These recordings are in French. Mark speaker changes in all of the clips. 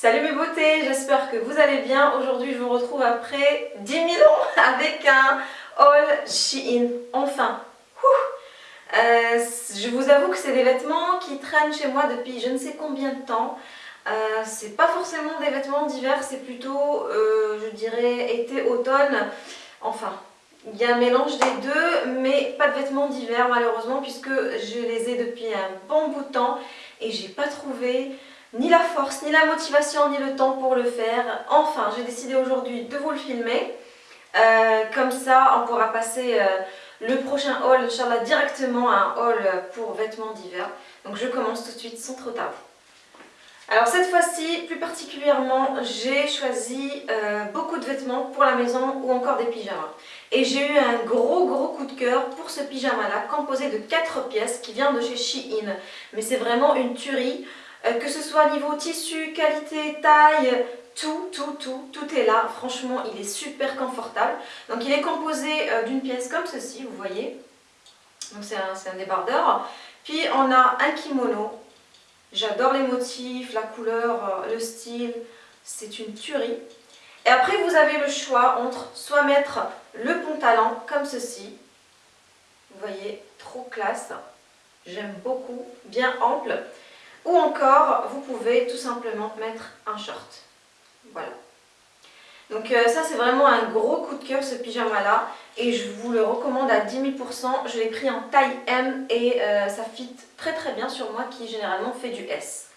Speaker 1: Salut mes beautés, j'espère que vous allez bien. Aujourd'hui je vous retrouve après 10 000 ans avec un haul Shein. Enfin, euh, je vous avoue que c'est des vêtements qui traînent chez moi depuis je ne sais combien de temps. Euh, c'est pas forcément des vêtements d'hiver, c'est plutôt, euh, je dirais, été-automne. Enfin, il y a un mélange des deux, mais pas de vêtements d'hiver malheureusement puisque je les ai depuis un bon bout de temps et j'ai pas trouvé ni la force, ni la motivation, ni le temps pour le faire. Enfin, j'ai décidé aujourd'hui de vous le filmer. Euh, comme ça, on pourra passer euh, le prochain haul, Inch'Allah, directement à un haul pour vêtements d'hiver. Donc je commence tout de suite sans trop tarder. Alors cette fois-ci, plus particulièrement, j'ai choisi euh, beaucoup de vêtements pour la maison ou encore des pyjamas. Et j'ai eu un gros gros coup de cœur pour ce pyjama-là, composé de 4 pièces, qui vient de chez Shein. Mais c'est vraiment une tuerie, que ce soit niveau tissu, qualité, taille, tout, tout, tout, tout est là. Franchement, il est super confortable. Donc il est composé euh, d'une pièce comme ceci, vous voyez. Donc c'est un, un débardeur. Puis on a un kimono J'adore les motifs, la couleur, euh, le style, c'est une tuerie. Et après, vous avez le choix entre soit mettre le pantalon comme ceci, vous voyez, trop classe, j'aime beaucoup, bien ample, ou encore, vous pouvez tout simplement mettre un short. Voilà. Donc euh, ça c'est vraiment un gros coup de cœur ce pyjama là et je vous le recommande à 10 000%. Je l'ai pris en taille M et euh, ça fit très très bien sur moi qui généralement fait du S.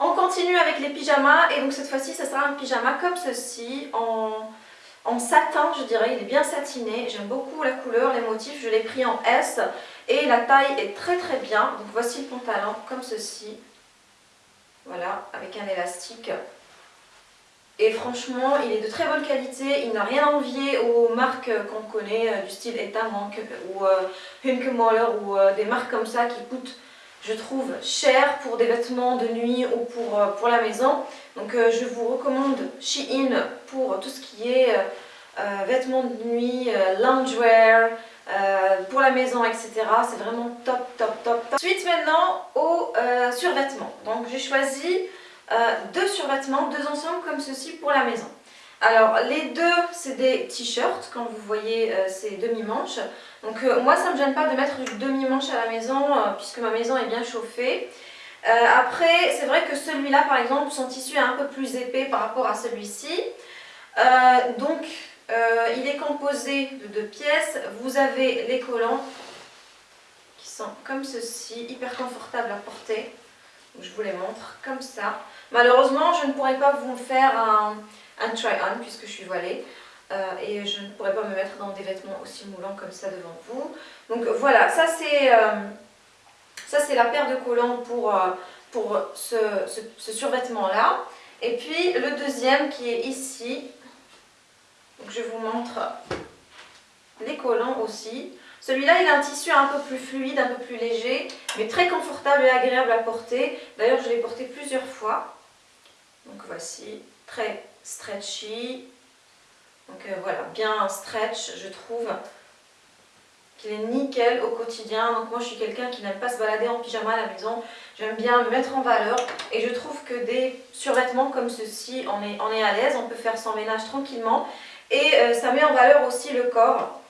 Speaker 1: On continue avec les pyjamas et donc cette fois-ci ça sera un pyjama comme ceci en, en satin je dirais, il est bien satiné, j'aime beaucoup la couleur, les motifs, je l'ai pris en S et la taille est très très bien. Donc voici le pantalon comme ceci, voilà avec un élastique et franchement, il est de très bonne qualité, il n'a rien à envier aux marques qu'on connaît, euh, du style Etamank ou euh, ou euh, des marques comme ça qui coûtent, je trouve, cher pour des vêtements de nuit ou pour, pour la maison. Donc je vous recommande Shein pour tout ce qui est vêtements de nuit, loungewear, pour la maison, etc. C'est vraiment top, top, top, top. Ensuite maintenant aux survêtements. Donc j'ai choisi euh, deux survêtements, deux ensembles comme ceci pour la maison. Alors les deux c'est des t-shirts, quand vous voyez euh, ces demi-manches. Donc euh, moi ça ne me gêne pas de mettre du demi-manche à la maison puisque ma maison est bien chauffée. après c'est vrai que celui-là par exemple son tissu est un peu plus épais par rapport à celui-ci. donc il est composé de deux pièces. Vous avez les collants qui sont comme ceci, hyper confortables à porter. je vous les montre comme ça. Malheureusement, je ne pourrais pas vous faire un, try-on puisque je suis voilée. Euh, et je ne pourrais pas me mettre dans des vêtements aussi moulants comme ça devant vous. Donc voilà, ça c'est euh, la paire de collants pour, euh, pour ce, ce, survêtement là. Et puis le deuxième qui est ici. Je vous montre les collants aussi. Celui-là, il a un tissu un peu plus fluide, un peu plus léger, mais très confortable et agréable à porter. D'ailleurs, je l'ai porté plusieurs fois. Donc voici, très stretchy. Donc euh, voilà, bien stretch, je trouve qu'il est nickel au quotidien. Donc moi je suis quelqu'un qui n'aime pas se balader en pyjama à la maison. J'aime bien me mettre en valeur et je trouve que des survêtements comme ceci, on on est à l'aise, on peut faire son ménage tranquillement. Et euh, ça met en valeur aussi le corps.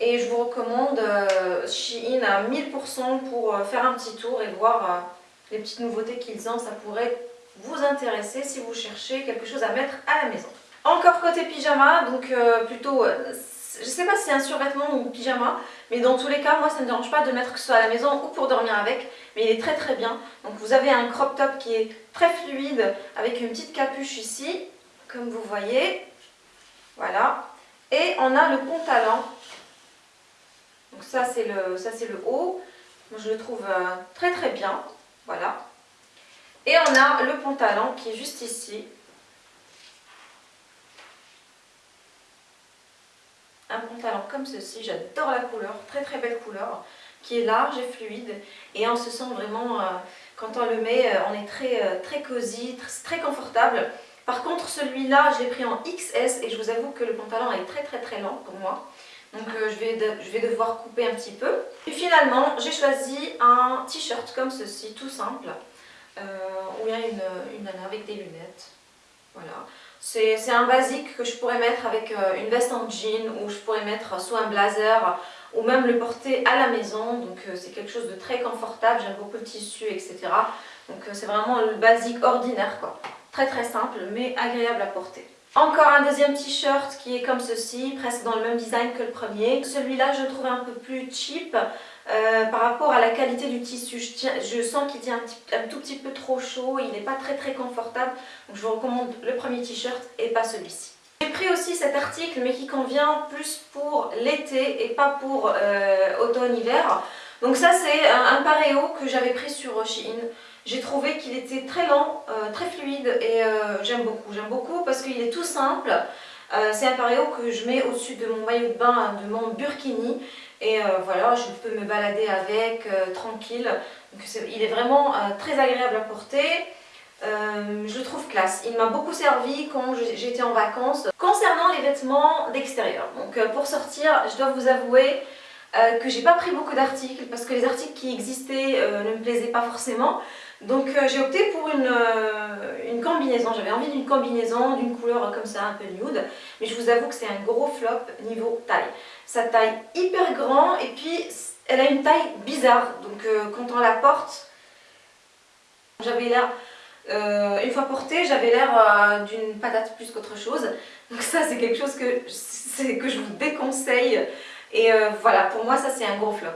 Speaker 1: Et je vous recommande euh, Shein à 1000% pour faire un petit tour et voir les petites nouveautés qu'ils ont. Ça pourrait vous intéresser si vous cherchez quelque chose à mettre à la maison. Encore côté pyjama, donc euh, plutôt, euh, je sais pas si c'est un survêtement ou pyjama, mais dans tous les cas, moi ça ne me dérange pas de mettre que ce soit à la maison ou pour dormir avec, mais il est très très bien. Donc vous avez un crop top qui est très fluide avec une petite capuche ici, comme vous voyez, voilà. Et on a le pantalon, donc ça c'est le, haut, je le trouve euh, très très bien, voilà. Et on a le pantalon qui est juste ici. Un pantalon comme ceci, j'adore la couleur, très très belle couleur, qui est large et fluide. Et on se sent vraiment, euh, quand on le met, euh, on est très, très cosy, très, confortable. Par contre, celui-là, je l'ai pris en XS et je vous avoue que le pantalon est très très très lent pour moi. Donc je, vais je vais devoir couper un petit peu. Et finalement, j'ai choisi un t-shirt comme ceci, tout simple. où il y a une, une nana avec des lunettes. Voilà. C'est un basique que je pourrais mettre avec euh, une veste en jean ou je pourrais mettre soit un blazer ou même le porter à la maison. Donc euh, c'est quelque chose de très confortable, j'aime beaucoup le tissu, etc. Donc euh, c'est vraiment le basique ordinaire quoi. Très très simple mais agréable à porter. Encore un deuxième t-shirt qui est comme ceci, presque dans le même design que le premier. Celui-là je le trouve un peu plus cheap euh, par rapport à la qualité du tissu. Je, sens qu'il tient un, tout petit peu trop chaud, il n'est pas très très confortable. Donc je vous recommande le premier t-shirt et pas celui-ci. J'ai pris aussi cet article mais qui convient plus pour l'été et pas pour euh, automne-hiver. Donc ça c'est un, un paréo que j'avais pris sur Shein. J'ai trouvé qu'il était très lent, euh, très fluide et euh, j'aime beaucoup. J'aime beaucoup parce qu'il est tout simple. Euh, c'est un paréo que je mets au-dessus de mon maillot de bain, de mon burkini. Et voilà, je peux me balader avec, tranquille. Il est vraiment très agréable à porter. je le trouve classe. Il m'a beaucoup servi quand j'étais en vacances. Concernant les vêtements d'extérieur, donc pour sortir, je dois vous avouer que j'ai pas pris beaucoup d'articles parce que les articles qui existaient ne me plaisaient pas forcément. Donc euh, j'ai opté pour une, euh, une combinaison, j'avais envie d'une combinaison, d'une couleur comme ça un peu nude, mais je vous avoue que c'est un gros flop niveau taille. Sa taille hyper grand et puis elle a une taille bizarre, donc euh, quand on la porte, j'avais l'air, une fois portée, j'avais l'air d'une patate plus qu'autre chose, donc ça c'est quelque chose que, que je vous déconseille et voilà, pour moi ça c'est un gros flop.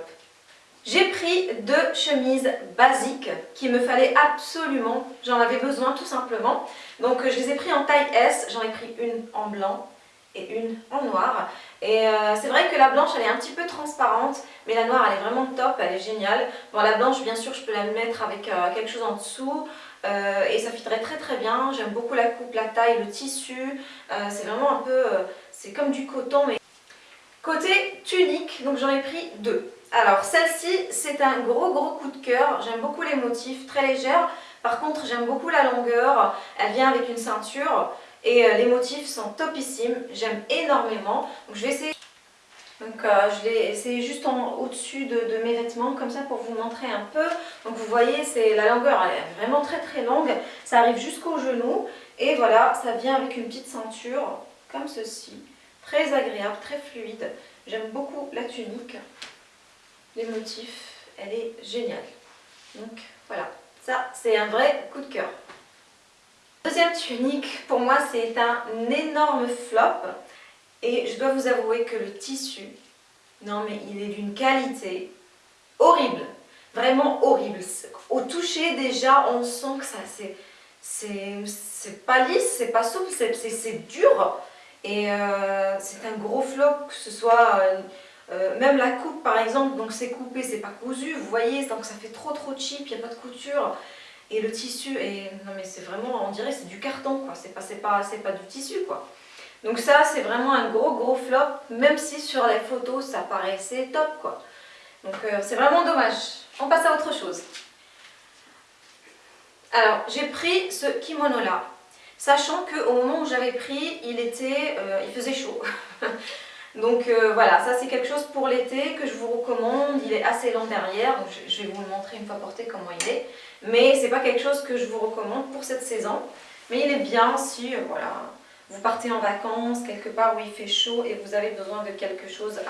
Speaker 1: J'ai pris deux chemises basiques qu'il me fallait absolument, j'en avais besoin tout simplement. Donc je les ai pris en taille S, j'en ai pris une en blanc et une en noir. Et euh, c'est vrai que la blanche elle est un petit peu transparente, mais la noire elle est vraiment top, elle est géniale. Bon la blanche bien sûr je peux la mettre avec euh, quelque chose en dessous, euh, et ça fitterait très très bien. J'aime beaucoup la coupe, la taille, le tissu. c'est vraiment un peu, c'est comme du coton. mais Côté tunique, donc j'en ai pris deux. Alors celle-ci, c'est un gros gros coup de cœur. J'aime beaucoup les motifs, très légères. Par contre, j'aime beaucoup la longueur. Elle vient avec une ceinture et euh, les motifs sont topissimes. J'aime énormément. Donc je vais essayer. Donc euh, je l'ai essayé juste au-dessus de, mes vêtements comme ça pour vous montrer un peu. Donc vous voyez, la longueur elle est vraiment très très longue. Ça arrive jusqu'au genou. Et voilà, ça vient avec une petite ceinture comme ceci. Très agréable, très fluide. J'aime beaucoup la tunique les motifs, elle est géniale. Donc voilà, ça c'est un vrai coup de cœur. Deuxième tunique, pour moi c'est un énorme flop. Et je dois vous avouer que le tissu, non mais il est d'une qualité horrible. Vraiment horrible. Au toucher déjà, on sent que ça c'est c'est pas lisse, c'est pas souple, c'est dur. Et euh, c'est un gros flop, que ce soit... Euh, euh, même la coupe par exemple, donc c'est coupé, c'est pas cousu, vous voyez, donc ça fait trop trop cheap, il n'y a pas de couture. Et le tissu est... Non mais c'est vraiment, on dirait c'est du carton quoi, c'est pas, pas, pas du tissu quoi. Donc ça c'est vraiment un gros gros flop, même si sur les photos ça paraissait top quoi. Donc c'est vraiment dommage. On passe à autre chose. Alors j'ai pris ce kimono là, sachant qu'au moment où j'avais pris, il était, euh, il faisait chaud. Donc euh, voilà, ça c'est quelque chose pour l'été que je vous recommande. Il est assez long derrière, je, vais vous le montrer une fois porté comment il est. Mais c'est pas quelque chose que je vous recommande pour cette saison. Mais il est bien si euh, voilà, vous partez en vacances, quelque part où il fait chaud et vous avez besoin de quelque chose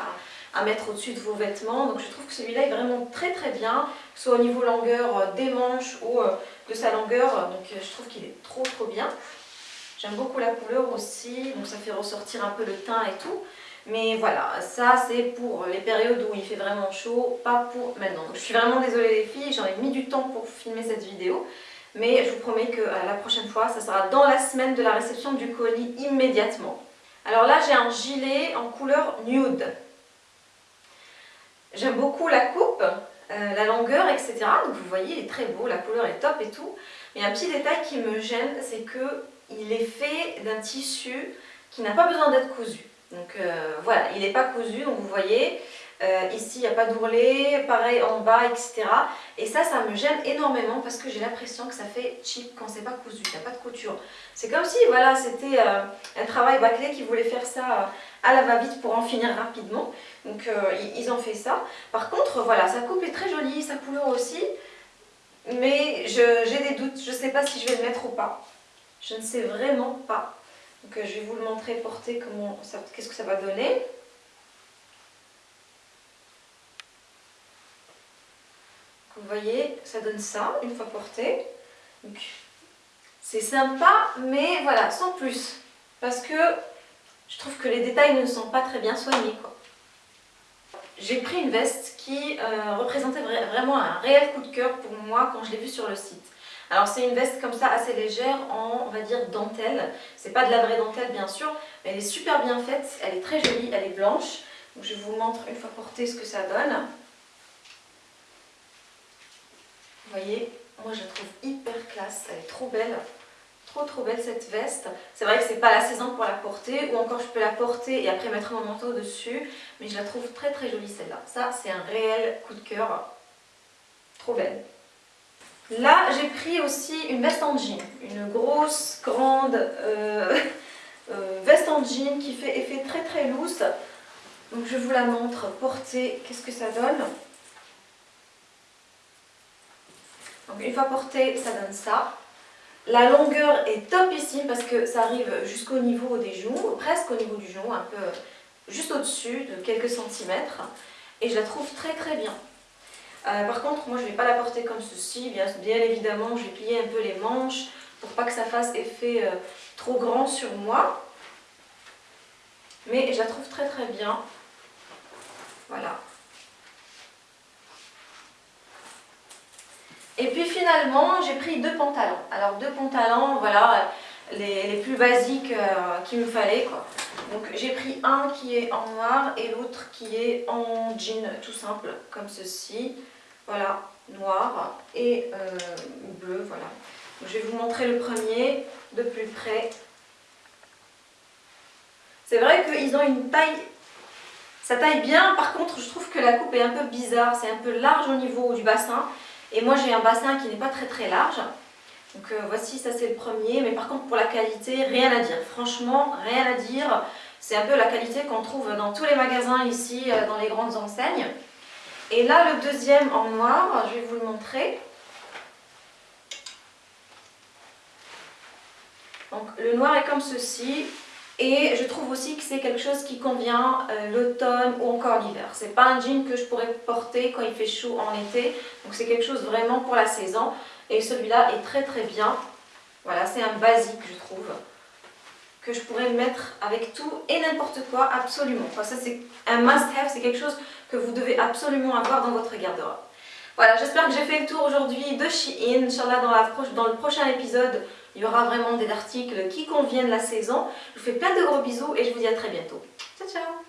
Speaker 1: à, mettre au-dessus de vos vêtements. Donc je trouve que celui-là est vraiment très très bien, soit au niveau longueur des manches ou de sa longueur. Donc je trouve qu'il est trop trop bien. J'aime beaucoup la couleur aussi, donc ça fait ressortir un peu le teint et tout. Mais voilà, ça c'est pour les périodes où il fait vraiment chaud, pas pour maintenant. je suis vraiment désolée les filles, j'en ai mis du temps pour filmer cette vidéo. Mais je vous promets que la prochaine fois, ça sera dans la semaine de la réception du colis immédiatement. Alors là, j'ai un gilet en couleur nude. J'aime beaucoup la coupe, euh, la longueur, etc. Donc vous voyez, il est très beau, la couleur est top et tout. Mais un petit détail qui me gêne, c'est qu'il est fait d'un tissu qui n'a pas besoin d'être cousu. Donc euh, voilà, il n'est pas cousu, donc vous voyez, euh, ici il n'y a pas d'ourlet, pareil en bas, etc. Et ça, ça me gêne énormément parce que j'ai l'impression que ça fait cheap quand c'est pas cousu, il n'y a pas de couture. C'est comme si voilà, c'était euh, un travail bâclé qui voulait faire ça à la va-vite pour en finir rapidement. Donc ils ont fait ça. Par contre, voilà, sa coupe est très jolie, sa couleur aussi. mais j'ai des doutes, je ne sais pas si je vais le mettre ou pas. Je ne sais vraiment pas. Donc euh, je vais vous le montrer porter, qu'est-ce que ça va donner. Vous voyez, ça donne ça une fois porté. C'est sympa, mais voilà, sans plus. Parce que je trouve que les détails ne sont pas très bien soignés. J'ai pris une veste qui euh, représentait vraiment un réel coup de cœur pour moi quand je l'ai vue sur le site. Alors c'est une veste comme ça assez légère en on va dire dentelle. C'est pas de la vraie dentelle bien sûr, mais elle est super bien faite, elle est très jolie, elle est blanche. Je vous montre une fois portée ce que ça donne. Vous voyez, moi je la trouve hyper classe, elle est trop belle. Trop trop belle cette veste. C'est vrai que c'est pas la saison pour la porter, ou encore je peux la porter et après mettre mon manteau dessus. Mais je la trouve très très jolie celle-là. Ça c'est un réel coup de cœur. Trop belle. Là j'ai pris aussi une veste en jean. Une grosse, grande euh, euh, veste en jean qui fait effet très très loose. Donc je vous la montre portée, qu'est-ce que ça donne? Donc une fois portée, ça donne ça. La longueur est topissime parce que ça arrive jusqu'au niveau des genoux, presque au niveau du genou, un peu juste au-dessus de quelques centimètres. Et je la trouve très très bien. Euh, par contre, moi je ne vais pas la porter comme ceci. Bien, évidemment, je vais plier un peu les manches pour pas que ça fasse effet euh, trop grand sur moi. Mais je la trouve très très bien. Voilà. Et puis finalement, j'ai pris deux pantalons. Alors deux pantalons, voilà, les, plus basiques euh, qu'il me fallait. Quoi. Donc j'ai pris un qui est en noir et l'autre qui est en jean tout simple, comme ceci. Voilà, noir et euh, bleu, voilà. je vais vous montrer le premier de plus près. C'est vrai qu'ils ont une taille, ça taille bien, par contre je trouve que la coupe est un peu bizarre, c'est un peu large au niveau du bassin. Et moi j'ai un bassin qui n'est pas très très large. Donc euh, voici, ça c'est le premier. Mais par contre pour la qualité, rien à dire. Franchement, rien à dire. C'est un peu la qualité qu'on trouve dans tous les magasins ici, euh, dans les grandes enseignes. Et là le deuxième en noir, je vais vous le montrer. Donc le noir est comme ceci. Et je trouve aussi que c'est quelque chose qui convient euh, l'automne ou encore l'hiver. C'est pas un jean que je pourrais porter quand il fait chaud en été. Donc c'est quelque chose vraiment pour la saison. Et celui-là est très très bien. Voilà, c'est un basique je trouve. Que je pourrais mettre avec tout et n'importe quoi, absolument. ça c'est un must-have, c'est quelque chose que vous devez absolument avoir dans votre garde-robe. Voilà, j'espère que j'ai fait le tour aujourd'hui de Shein. Inch'Allah, dans, dans le prochain épisode, il y aura vraiment des articles qui conviennent la saison. Je vous fais plein de gros bisous et je vous dis à très bientôt. Ciao, ciao